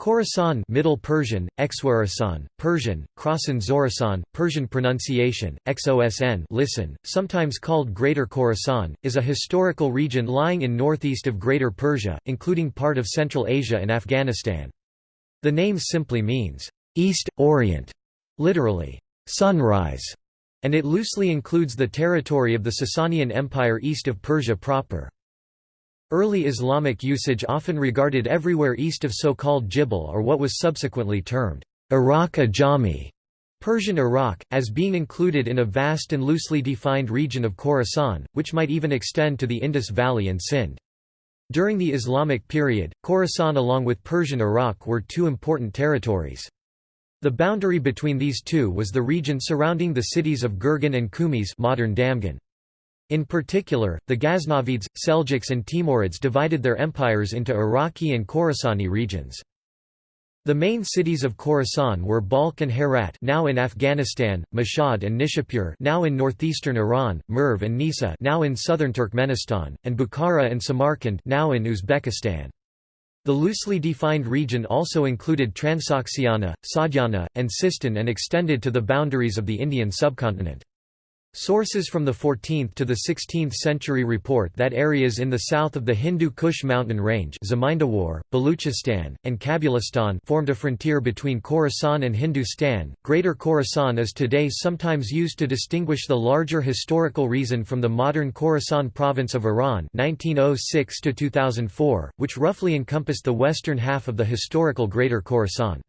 Khorasan Middle Persian, Exwarasan, Persian, Khorasan Zorasan, Persian pronunciation, XOSN listen, sometimes called Greater Khorasan, is a historical region lying in northeast of Greater Persia, including part of Central Asia and Afghanistan. The name simply means, East, Orient, literally, sunrise, and it loosely includes the territory of the Sasanian Empire east of Persia proper. Early Islamic usage often regarded everywhere east of so-called Jibal or what was subsequently termed Iraq Ajami, Persian Iraq, as being included in a vast and loosely defined region of Khorasan, which might even extend to the Indus Valley and Sindh. During the Islamic period, Khorasan along with Persian Iraq were two important territories. The boundary between these two was the region surrounding the cities of Gurgan and Kumis modern Damghan. In particular, the Ghaznavids, Seljuks and Timurids divided their empires into Iraqi and Khorasani regions. The main cities of Khorasan were Balkh and Herat now in Afghanistan, Mashhad and Nishapur now in northeastern Iran, Merv and Nisa now in southern Turkmenistan, and Bukhara and Samarkand now in Uzbekistan. The loosely defined region also included Transoxiana, Sadhana, and Sistan and extended to the boundaries of the Indian subcontinent. Sources from the 14th to the 16th century report that areas in the south of the Hindu Kush mountain range Zamindawar, Baluchistan, and Kabulistan formed a frontier between Khorasan and Hindustan. Greater Khorasan is today sometimes used to distinguish the larger historical reason from the modern Khorasan province of Iran 1906 2004, which roughly encompassed the western half of the historical Greater Khorasan.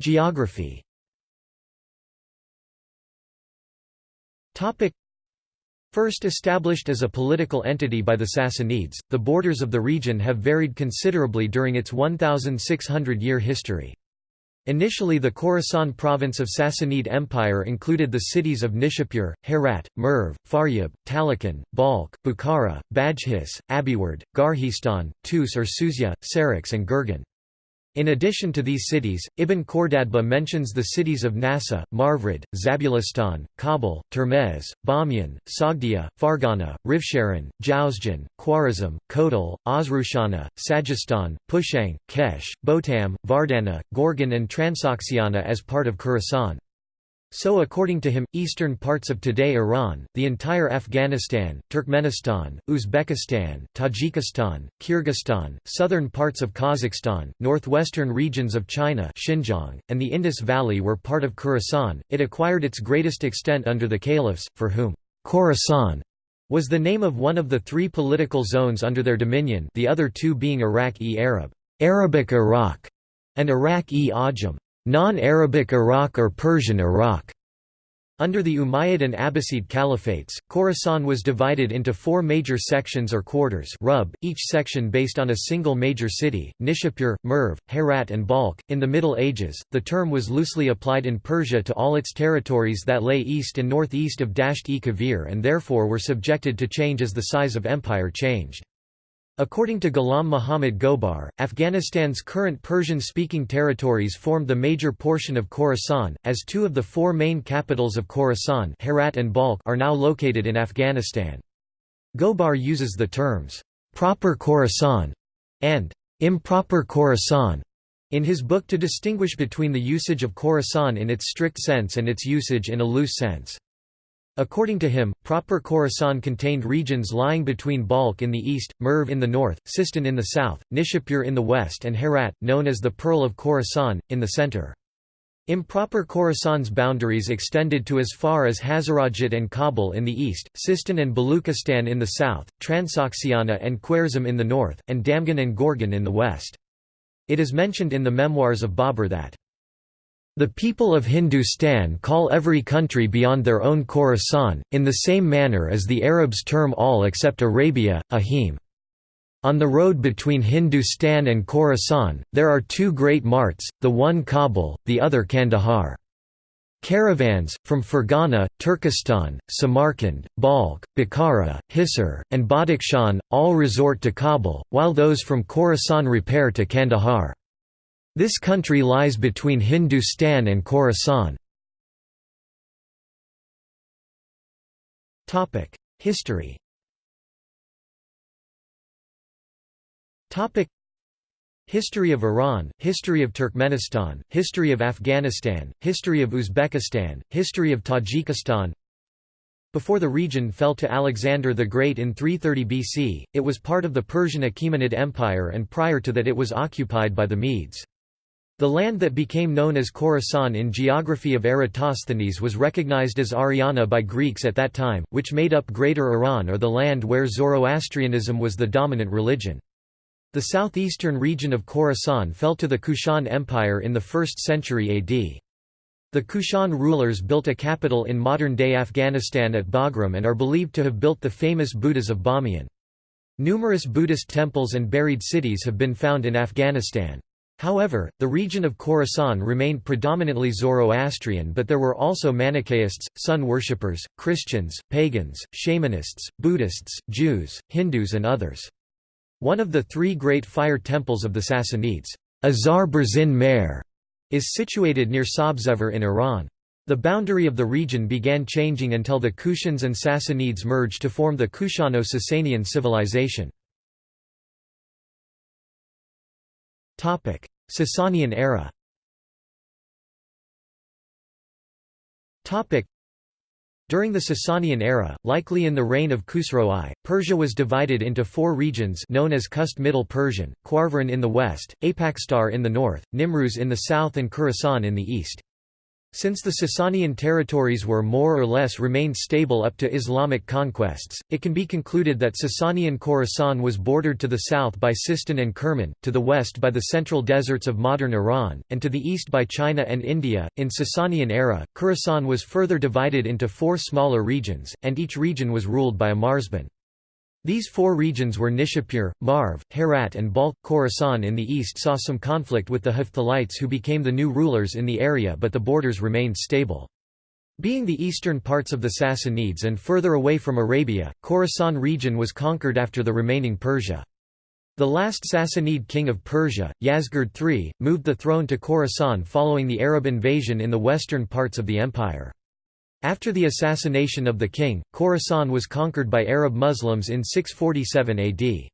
Geography First established as a political entity by the Sassanids, the borders of the region have varied considerably during its 1,600-year history. Initially the Khorasan province of Sassanid Empire included the cities of Nishapur, Herat, Merv, Faryab, Talakan, Balkh, Bukhara, Badghis, Abiward, Gharjistan, Tus or Suzya, Sarakhs and Gurgan. In addition to these cities, Ibn Khordadbeh mentions the cities of Nasa, Marvrid, Zabulistan, Kabul, Termez, Bamiyan, Sogdia, Fargana, Rivsharan, Jowzjan, Khwarazm, Kotal, Osrushana, Sajistan, Pushang, Kesh, Botam, Vardana, Gorgan and Transoxiana as part of Khorasan. So according to him, eastern parts of today Iran, the entire Afghanistan, Turkmenistan, Uzbekistan, Tajikistan, Kyrgyzstan, southern parts of Kazakhstan, northwestern regions of China Xinjiang, and the Indus Valley were part of Khorasan. It acquired its greatest extent under the caliphs, for whom Khorasan was the name of one of the three political zones under their dominion the other two being Iraq-e-Arab Arabic Iraq, and Iraq-e-Ajam non-Arabic Iraq or Persian Iraq. Under the Umayyad and Abbasid caliphates, Khorasan was divided into four major sections or quarters rub, each section based on a single major city, Nishapur, Merv, Herat and Balkh. In the Middle Ages, the term was loosely applied in Persia to all its territories that lay east and northeast of Dasht-e-Kavir and therefore were subjected to change as the size of empire changed. According to Ghulam Muhammad Gobar, Afghanistan's current Persian-speaking territories formed the major portion of Khorasan, as two of the four main capitals of Khorasan Herat and Balkh are now located in Afghanistan. Gobar uses the terms, "'proper Khorasan' and "'improper Khorasan' in his book to distinguish between the usage of Khorasan in its strict sense and its usage in a loose sense. According to him, proper Khorasan contained regions lying between Balkh in the east, Merv in the north, Sistan in the south, Nishapur in the west and Herat, known as the Pearl of Khorasan, in the center. Improper Khorasan's boundaries extended to as far as Hazarajat and Kabul in the east, Sistan and Baluchistan in the south, Transoxiana and Khwarezm in the north, and Damghan and Gorgan in the west. It is mentioned in the memoirs of Babur that the people of Hindustan call every country beyond their own Khorasan, in the same manner as the Arabs term all except Arabia, Ahim. On the road between Hindustan and Khorasan, there are two great marts, the one Kabul, the other Kandahar. Caravans, from Fergana, Turkestan, Samarkand, Balkh, Bukhara, Hisar, and Badakhshan, all resort to Kabul, while those from Khorasan repair to Kandahar. This country lies between Hindustan and Khorasan. History Topic History of Iran, History of Turkmenistan, History of Afghanistan, History of Uzbekistan, History of Tajikistan Before the region fell to Alexander the Great in 330 BC, it was part of the Persian Achaemenid Empire and prior to that it was occupied by the Medes. The land that became known as Khorasan in geography of Eratosthenes was recognized as Ariana by Greeks at that time, which made up Greater Iran or the land where Zoroastrianism was the dominant religion. The southeastern region of Khorasan fell to the Kushan Empire in the 1st century AD. The Kushan rulers built a capital in modern-day Afghanistan at Bagram and are believed to have built the famous Buddhas of Bamiyan. Numerous Buddhist temples and buried cities have been found in Afghanistan. However, the region of Khorasan remained predominantly Zoroastrian but there were also Manichaeists, sun worshippers, Christians, pagans, shamanists, Buddhists, Jews, Hindus and others. One of the three great fire temples of the Sassanids, Azar Berzin Mer, is situated near Sabzevar in Iran. The boundary of the region began changing until the Kushans and Sassanids merged to form the Kushano-Sasanian civilization. Sasanian era. During the Sasanian era, likely in the reign of Khusro I, Persia was divided into four regions known as Kust Middle Persian, Khwarvaran in the west, Apakstar in the north, Nimruz in the south and Khorasan in the east. Since the Sasanian territories were more or less remained stable up to Islamic conquests, it can be concluded that Sasanian Khorasan was bordered to the south by Sistan and Kerman, to the west by the central deserts of modern Iran, and to the east by China and India. In Sasanian era, Khorasan was further divided into four smaller regions, and each region was ruled by a marzban. These four regions were Nishapur, Marv, Herat and Balkh. Khorasan in the east saw some conflict with the Hephthalites who became the new rulers in the area but the borders remained stable. Being the eastern parts of the Sassanids and further away from Arabia, Khorasan region was conquered after the remaining Persia. The last Sassanid king of Persia, Yazdegerd III, moved the throne to Khorasan following the Arab invasion in the western parts of the empire. After the assassination of the king, Khorasan was conquered by Arab Muslims in 647 AD.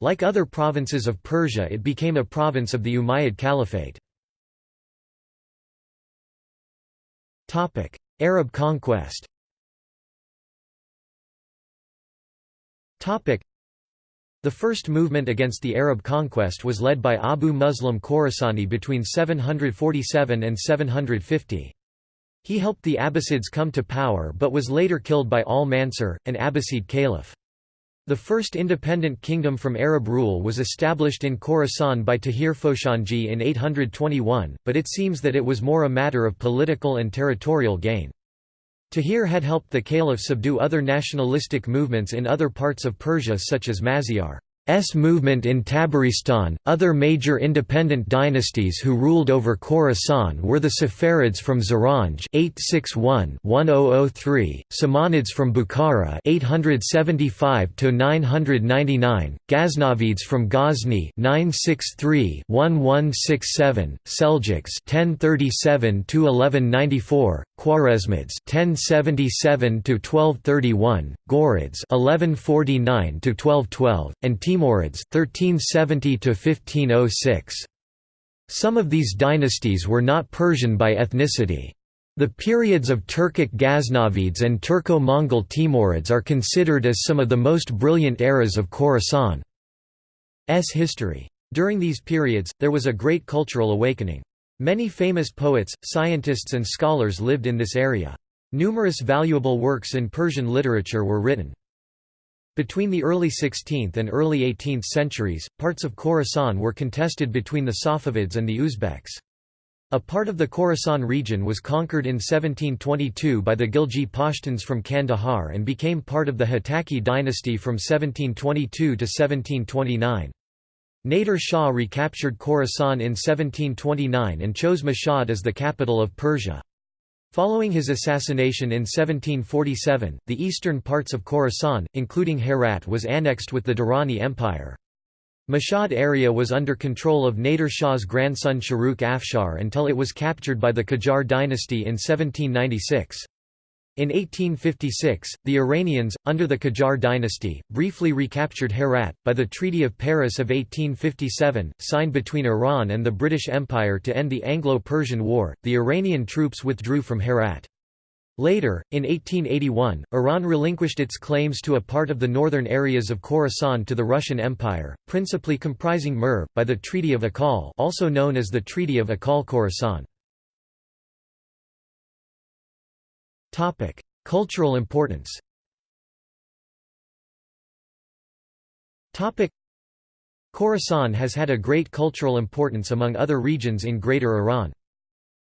Like other provinces of Persia it became a province of the Umayyad Caliphate. Arab conquest the first movement against the Arab conquest was led by Abu Muslim Khorasani between 747 and 750. He helped the Abbasids come to power but was later killed by al-Mansur, an Abbasid caliph. The first independent kingdom from Arab rule was established in Khorasan by Tahir Foshanji in 821, but it seems that it was more a matter of political and territorial gain. Tahir had helped the caliph subdue other nationalistic movements in other parts of Persia such as Mazyar. S movement in Tabaristan. Other major independent dynasties who ruled over Khorasan were the Saffarids from Zaranj (861–1003), Samanids from Bukhara (875–999), Ghaznavids from Ghazni (963–1167), Seljuks (1037–1194), Khwarezmids (1077–1231), Ghurids (1149–1212), and Timur Timurids 1370 -1506. Some of these dynasties were not Persian by ethnicity. The periods of Turkic Ghaznavids and Turco-Mongol Timurids are considered as some of the most brilliant eras of Khorasan's history. During these periods, there was a great cultural awakening. Many famous poets, scientists and scholars lived in this area. Numerous valuable works in Persian literature were written. Between the early 16th and early 18th centuries, parts of Khorasan were contested between the Safavids and the Uzbeks. A part of the Khorasan region was conquered in 1722 by the Ghilji Pashtuns from Kandahar and became part of the Hotaki dynasty from 1722 to 1729. Nader Shah recaptured Khorasan in 1729 and chose Mashhad as the capital of Persia. Following his assassination in 1747, the eastern parts of Khorasan, including Herat was annexed with the Durrani Empire. Mashhad area was under control of Nader Shah's grandson Shahrukh Afshar until it was captured by the Qajar dynasty in 1796. In 1856, the Iranians, under the Qajar dynasty, briefly recaptured Herat. By the Treaty of Paris of 1857, signed between Iran and the British Empire to end the Anglo-Persian War, the Iranian troops withdrew from Herat. Later, in 1881, Iran relinquished its claims to a part of the northern areas of Khorasan to the Russian Empire, principally comprising Mer, by the Treaty of Akhal also known as the Treaty of Akhal-Khorasan. Cultural importance Khorasan has had a great cultural importance among other regions in Greater Iran.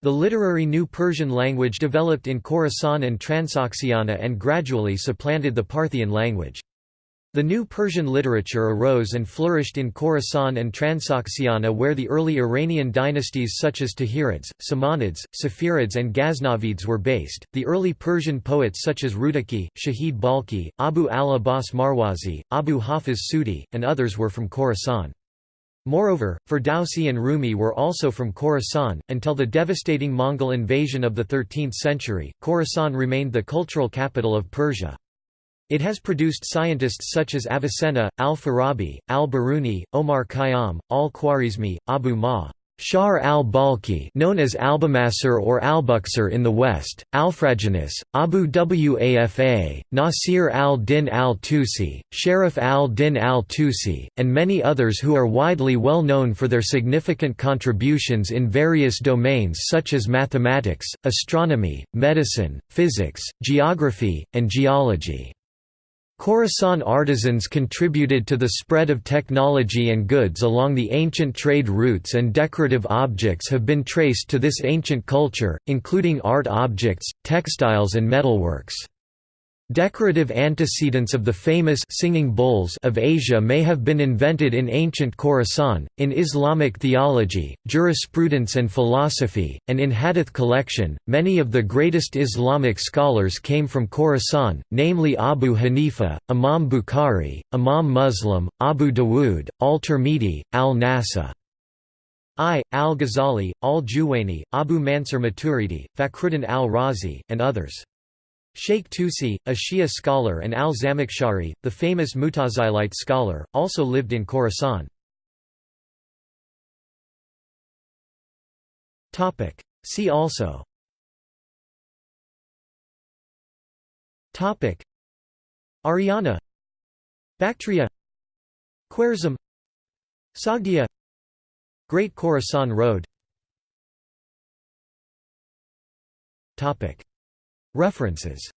The literary New Persian language developed in Khorasan and Transoxiana and gradually supplanted the Parthian language. The New Persian literature arose and flourished in Khorasan and Transoxiana where the early Iranian dynasties such as Tahirids, Samanids, Safarids and Ghaznavids were based. The early Persian poets such as Rudaki, Shahid Balkhi, Abu al-Abbas Marwazi, Abu Hafiz Sudi, and others were from Khorasan. Moreover, Ferdowsi and Rumi were also from Khorasan. Until the devastating Mongol invasion of the 13th century, Khorasan remained the cultural capital of Persia. It has produced scientists such as Avicenna, al-Farabi, al-Biruni, Omar Khayyam, al-Khwarizmi, Abu Ma. Shar al-Balkhi known as Albumassar or Albuksar in the West, Alfraginus, Abu Wafa, Nasir al-Din al-Tusi, Sharaf al-Din al-Tusi, and many others who are widely well known for their significant contributions in various domains such as mathematics, astronomy, medicine, physics, geography, and geology. Khorasan artisans contributed to the spread of technology and goods along the ancient trade routes and decorative objects have been traced to this ancient culture, including art objects, textiles and metalworks. Decorative antecedents of the famous singing bowls of Asia may have been invented in ancient Khorasan, in Islamic theology, jurisprudence and philosophy, and in Hadith collection. Many of the greatest Islamic scholars came from Khorasan, namely Abu Hanifa, Imam Bukhari, Imam Muslim, Abu Dawood, al-Tirmidhi, al-Nasa. I, al-Ghazali, al-Juwayni, Abu Mansur Maturidi, Fakhruddin al-Razi, and others. Sheikh Tusi, a Shia scholar and al-Zamakhshari, the famous Mutazilite scholar, also lived in Khorasan. See also. Ariana Bactria. Khwarezm Sogdia. Great Khorasan Road References